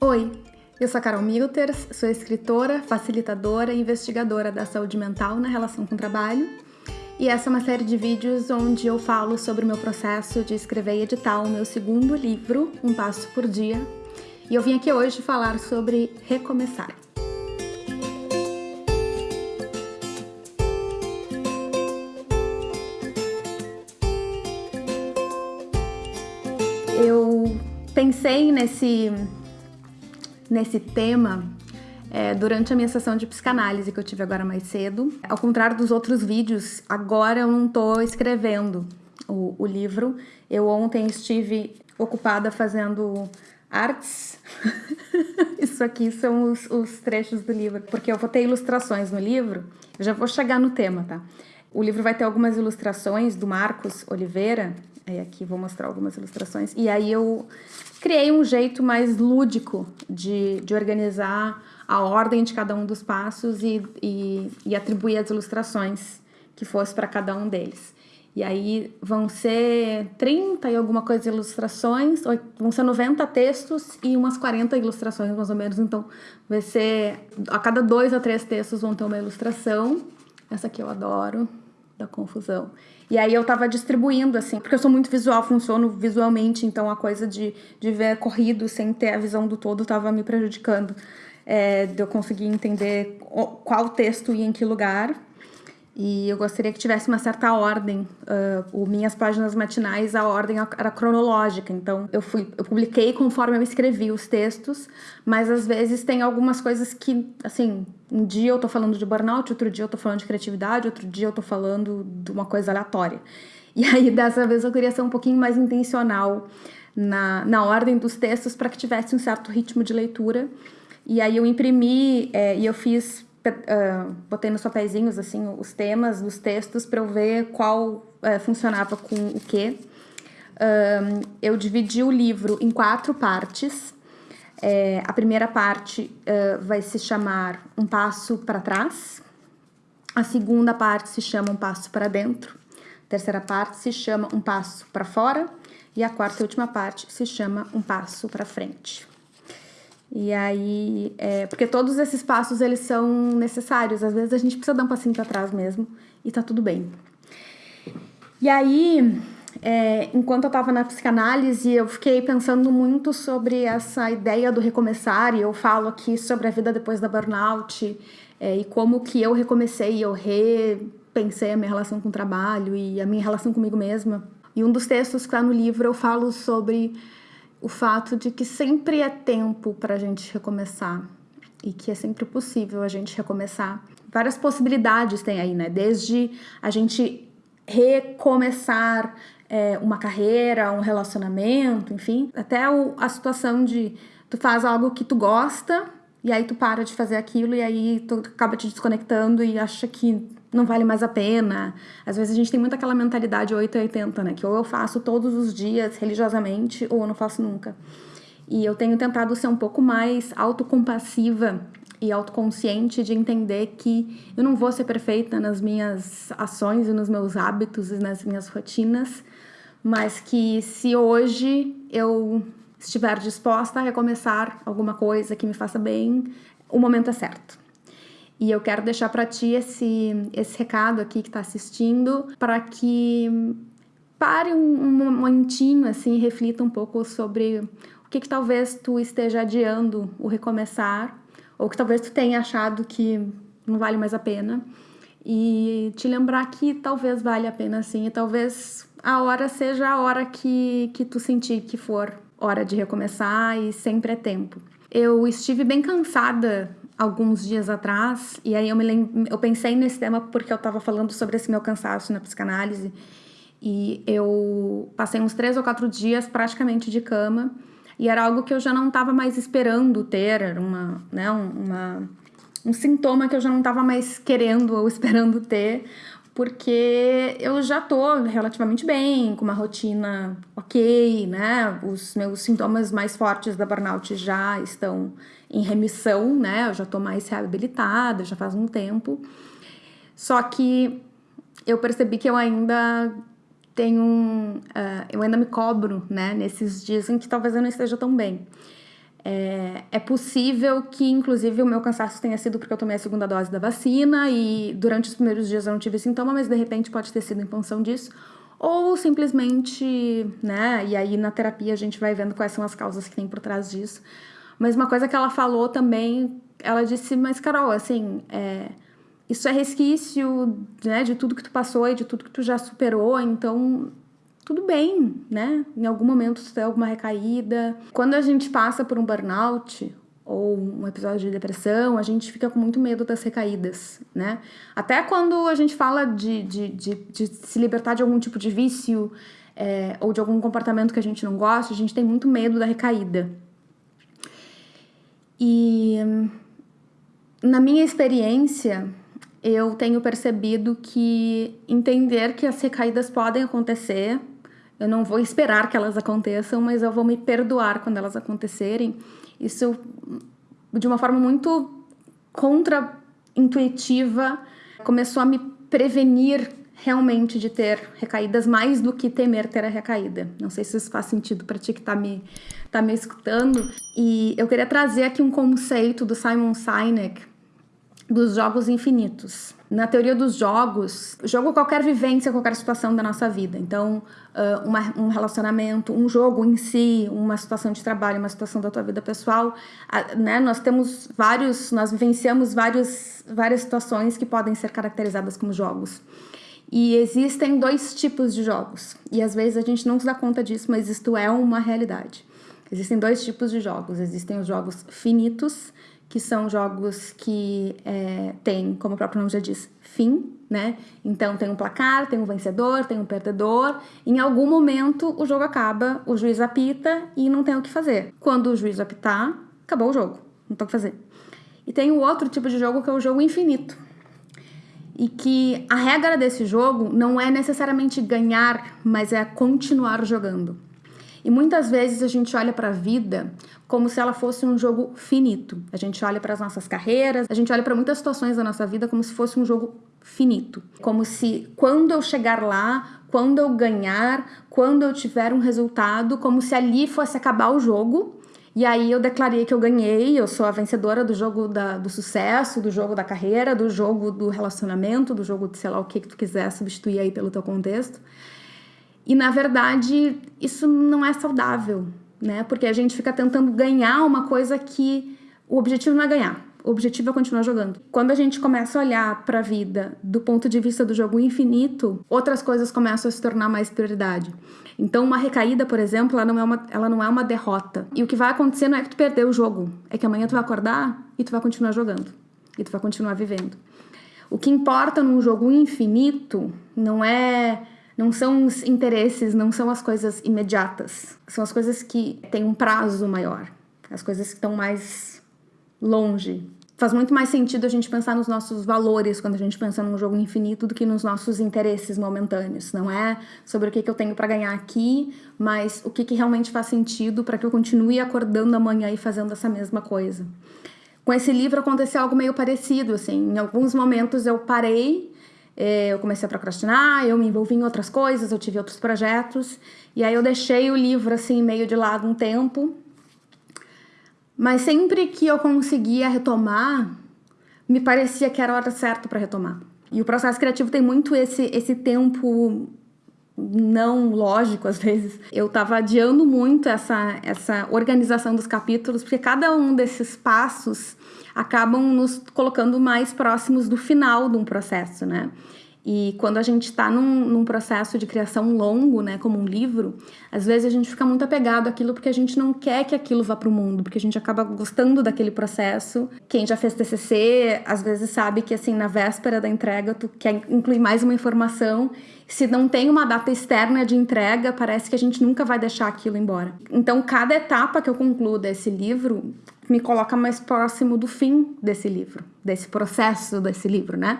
Oi, eu sou a Carol Milters, sou escritora, facilitadora e investigadora da saúde mental na relação com o trabalho. E essa é uma série de vídeos onde eu falo sobre o meu processo de escrever e editar o meu segundo livro, Um Passo por Dia. E eu vim aqui hoje falar sobre recomeçar. Eu pensei nesse nesse tema é, durante a minha sessão de psicanálise que eu tive agora mais cedo. Ao contrário dos outros vídeos, agora eu não estou escrevendo o, o, livro. Eu ontem estive ocupada fazendo artes. Isso aqui são os, os, trechos do livro, porque eu vou ter ilustrações no livro. Eu já vou chegar no tema, tá? O livro vai ter algumas ilustrações do Marcos Oliveira. Aí aqui vou mostrar algumas ilustrações. E aí eu criei um jeito mais lúdico de, de organizar a ordem de cada um dos passos e, e, e atribuir as ilustrações que fosse para cada um deles. E aí vão ser 30 e alguma coisa ilustrações, vão ser 90 textos e umas 40 ilustrações mais ou menos. Então vai ser a cada dois a três textos vão ter uma ilustração. Essa aqui eu adoro, da confusão. E aí eu tava distribuindo, assim, porque eu sou muito visual, funciono visualmente, então a coisa de, de ver corrido sem ter a visão do todo tava me prejudicando. É, de eu conseguir entender qual texto ia em que lugar. E eu gostaria que tivesse uma certa ordem. Uh, minhas páginas matinais, a ordem era cronológica. Então, eu, fui, eu publiquei conforme eu escrevi os textos, mas às vezes tem algumas coisas que, assim, um dia eu tô falando de burnout, outro dia eu tô falando de criatividade, outro dia eu tô falando de uma coisa aleatória. E aí, dessa vez, eu queria ser um pouquinho mais intencional na, na ordem dos textos para que tivesse um certo ritmo de leitura. E aí eu imprimi é, e eu fiz uh, botei nos papeizinhos assim os temas dos textos para eu ver qual uh, funcionava com o que. Uh, eu dividi o livro em quatro partes. É, a primeira parte vai se chamar Um Passo para Trás. A segunda parte se chama Um Passo para Dentro. A terceira parte se chama Um Passo para Fora. E a quarta e última parte se chama Um Passo para Frente. E aí, é, porque todos esses passos eles são necessários. Às vezes a gente precisa dar um passinho para trás mesmo e tá tudo bem. E aí, é, enquanto eu estava na psicanálise, eu fiquei pensando muito sobre essa ideia do recomeçar. E eu falo aqui sobre a vida depois da burnout é, e como que eu recomecei, eu repensei a minha relação com o trabalho e a minha relação comigo mesma. E um dos textos que está no livro eu falo sobre o fato de que sempre é tempo para a gente recomeçar e que é sempre possível a gente recomeçar. Várias possibilidades tem aí, né? Desde a gente recomeçar é, uma carreira, um relacionamento, enfim, até o, a situação de tu faz algo que tu gosta e aí tu para de fazer aquilo e aí tu acaba te desconectando e acha que não vale mais a pena. Às vezes a gente tem muito aquela mentalidade 880, né? Que ou eu faço todos os dias religiosamente ou eu não faço nunca. E eu tenho tentado ser um pouco mais autocompassiva e autoconsciente de entender que eu não vou ser perfeita nas minhas ações e nos meus hábitos e nas minhas rotinas, mas que se hoje eu estiver disposta a recomeçar alguma coisa que me faça bem, o momento é certo. E eu quero deixar para ti esse, esse recado aqui que está assistindo, para que pare um, um momentinho assim reflita um pouco sobre o que, que talvez tu esteja adiando o recomeçar, ou que talvez tu tenha achado que não vale mais a pena. E te lembrar que talvez vale a pena sim, e talvez a hora seja a hora que, que tu sentir que for hora de recomeçar e sempre é tempo. Eu estive bem cansada alguns dias atrás, e aí eu, me lem eu pensei nesse tema porque eu estava falando sobre esse meu cansaço na psicanálise, e eu passei uns três ou quatro dias praticamente de cama, e era algo que eu já não estava mais esperando ter, era uma, né, uma, um sintoma que eu já não estava mais querendo ou esperando ter, porque eu já tô relativamente bem, com uma rotina ok, né? Os meus sintomas mais fortes da burnout já estão em remissão, né? Eu já tô mais reabilitada, já faz um tempo. Só que eu percebi que eu ainda tenho um, uh, eu ainda me cobro, né? Nesses dias em que talvez eu não esteja tão bem. É, é, possível que, inclusive, o meu cansaço tenha sido porque eu tomei a segunda dose da vacina e durante os primeiros dias eu não tive sintoma, mas de repente pode ter sido em função disso. Ou simplesmente, né? E aí na terapia a gente vai vendo quais são as causas que tem por trás disso. Mas uma coisa que ela falou também, ela disse, mas Carol, assim, é, isso é resquício né, de tudo que tu passou e de tudo que tu já superou, então tudo bem, né? Em algum momento tu tem alguma recaída. Quando a gente passa por um burnout ou um episódio de depressão, a gente fica com muito medo das recaídas, né? Até quando a gente fala de, de, de, de se libertar de algum tipo de vício é, ou de algum comportamento que a gente não gosta, a gente tem muito medo da recaída. E na minha experiência, eu tenho percebido que entender que as recaídas podem acontecer eu não vou esperar que elas aconteçam, mas eu vou me perdoar quando elas acontecerem. Isso, de uma forma muito contra-intuitiva, começou a me prevenir realmente de ter recaídas mais do que temer ter a recaída. Não sei se isso faz sentido para ti que está me, tá me escutando. E eu queria trazer aqui um conceito do Simon Sinek dos jogos infinitos. Na teoria dos jogos, jogo qualquer vivência, qualquer situação da nossa vida. Então, uh, uma, um relacionamento, um jogo em si, uma situação de trabalho, uma situação da tua vida pessoal, né? Nós temos vários, nós vivenciamos vários, várias situações que podem ser caracterizadas como jogos. E existem dois tipos de jogos. E às vezes a gente não se dá conta disso, mas isto é uma realidade. Existem dois tipos de jogos. Existem os jogos finitos, que são jogos que é, tem, como o próprio nome já diz, fim, né? Então tem um placar, tem um vencedor, tem um perdedor. Em algum momento o jogo acaba, o juiz apita e não tem o que fazer. Quando o juiz apitar, acabou o jogo, não tem o que fazer. E tem o outro tipo de jogo que é o jogo infinito. E que a regra desse jogo não é necessariamente ganhar, mas é continuar jogando. E muitas vezes a gente olha para a vida como se ela fosse um jogo finito. A gente olha para as nossas carreiras, a gente olha para muitas situações da nossa vida como se fosse um jogo finito. Como se quando eu chegar lá, quando eu ganhar, quando eu tiver um resultado, como se ali fosse acabar o jogo. E aí eu declarei que eu ganhei, eu sou a vencedora do jogo da, do sucesso, do jogo da carreira, do jogo do relacionamento, do jogo de sei lá o que que tu quiser substituir aí pelo teu contexto. E na verdade, isso não é saudável, né? Porque a gente fica tentando ganhar uma coisa que o objetivo não é ganhar. O objetivo é continuar jogando. Quando a gente começa a olhar para a vida do ponto de vista do jogo infinito, outras coisas começam a se tornar mais prioridade. Então, uma recaída, por exemplo, ela não é uma, ela não é uma derrota. E o que vai acontecer não é que tu perdeu o jogo, é que amanhã tu vai acordar e tu vai continuar jogando. E tu vai continuar vivendo. O que importa num jogo infinito não é não são os interesses, não são as coisas imediatas. São as coisas que têm um prazo maior. As coisas que estão mais longe. Faz muito mais sentido a gente pensar nos nossos valores quando a gente pensa num jogo infinito do que nos nossos interesses momentâneos. Não é sobre o que, que eu tenho para ganhar aqui, mas o que, que realmente faz sentido para que eu continue acordando amanhã e fazendo essa mesma coisa. Com esse livro aconteceu algo meio parecido, assim. Em alguns momentos eu parei é, eu comecei a procrastinar, eu me envolvi em outras coisas, eu tive outros projetos, e aí eu deixei o livro assim meio de lado um tempo. Mas sempre que eu conseguia retomar, me parecia que era a hora certa para retomar. E o processo criativo tem muito esse, esse tempo não lógico às vezes. Eu estava adiando muito essa, essa organização dos capítulos, porque cada um desses passos acabam nos colocando mais próximos do final de um processo, né? E quando a gente está num, num, processo de criação longo, né, como um livro, às vezes a gente fica muito apegado àquilo porque a gente não quer que aquilo vá para o mundo, porque a gente acaba gostando daquele processo. Quem já fez TCC, às vezes sabe que assim na véspera da entrega tu quer incluir mais uma informação. Se não tem uma data externa de entrega, parece que a gente nunca vai deixar aquilo embora. Então, cada etapa que eu concluo desse livro me coloca mais próximo do fim desse livro, desse processo desse livro, né?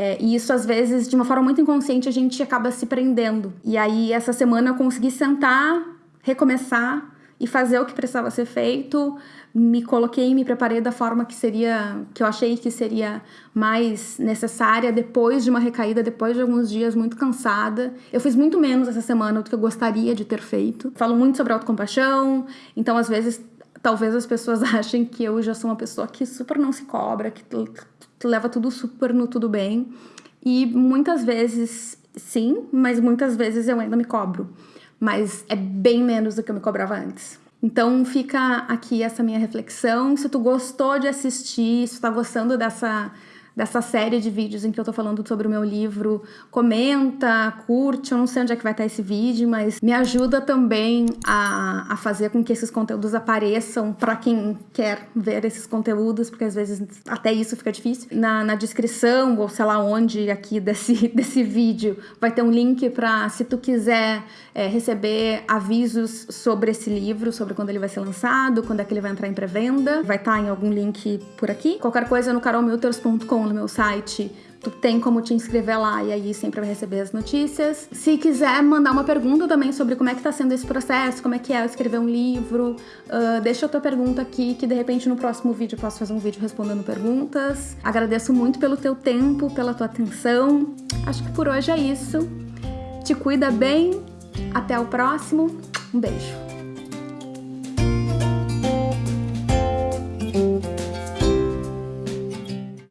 É, e isso, às vezes, de uma forma muito inconsciente, a gente acaba se prendendo. E aí, essa semana, eu consegui sentar, recomeçar e fazer o que precisava ser feito. Me coloquei, me preparei da forma que seria, que eu achei que seria mais necessária depois de uma recaída, depois de alguns dias muito cansada. Eu fiz muito menos essa semana do que eu gostaria de ter feito. Falo muito sobre autocompaixão, então às vezes talvez as pessoas achem que eu já sou uma pessoa que super não se cobra, que, que leva tudo super no tudo bem. E muitas vezes sim, mas muitas vezes eu ainda me cobro. Mas é bem menos do que eu me cobrava antes. Então fica aqui essa minha reflexão. Se tu gostou de assistir, se tu tá gostando dessa dessa série de vídeos em que eu tô falando sobre o meu livro, comenta, curte, eu não sei onde é que vai estar esse vídeo, mas me ajuda também a, a fazer com que esses conteúdos apareçam para quem quer ver esses conteúdos, porque às vezes até isso fica difícil. Na, na descrição, ou sei lá onde aqui desse, desse vídeo, vai ter um link para se tu quiser é, receber avisos sobre esse livro, sobre quando ele vai ser lançado, quando é que ele vai entrar em pré-venda. Vai estar em algum link por aqui. Qualquer coisa no carolmilters.com no meu site, tu tem como te inscrever lá e aí sempre vai receber as notícias. Se quiser mandar uma pergunta também sobre como é que tá sendo esse processo, como é que é escrever um livro, uh, deixa a tua pergunta aqui que de repente no próximo vídeo eu posso fazer um vídeo respondendo perguntas. Agradeço muito pelo teu tempo, pela tua atenção. Acho que por hoje é isso. Te cuida bem. Até o próximo. Um beijo.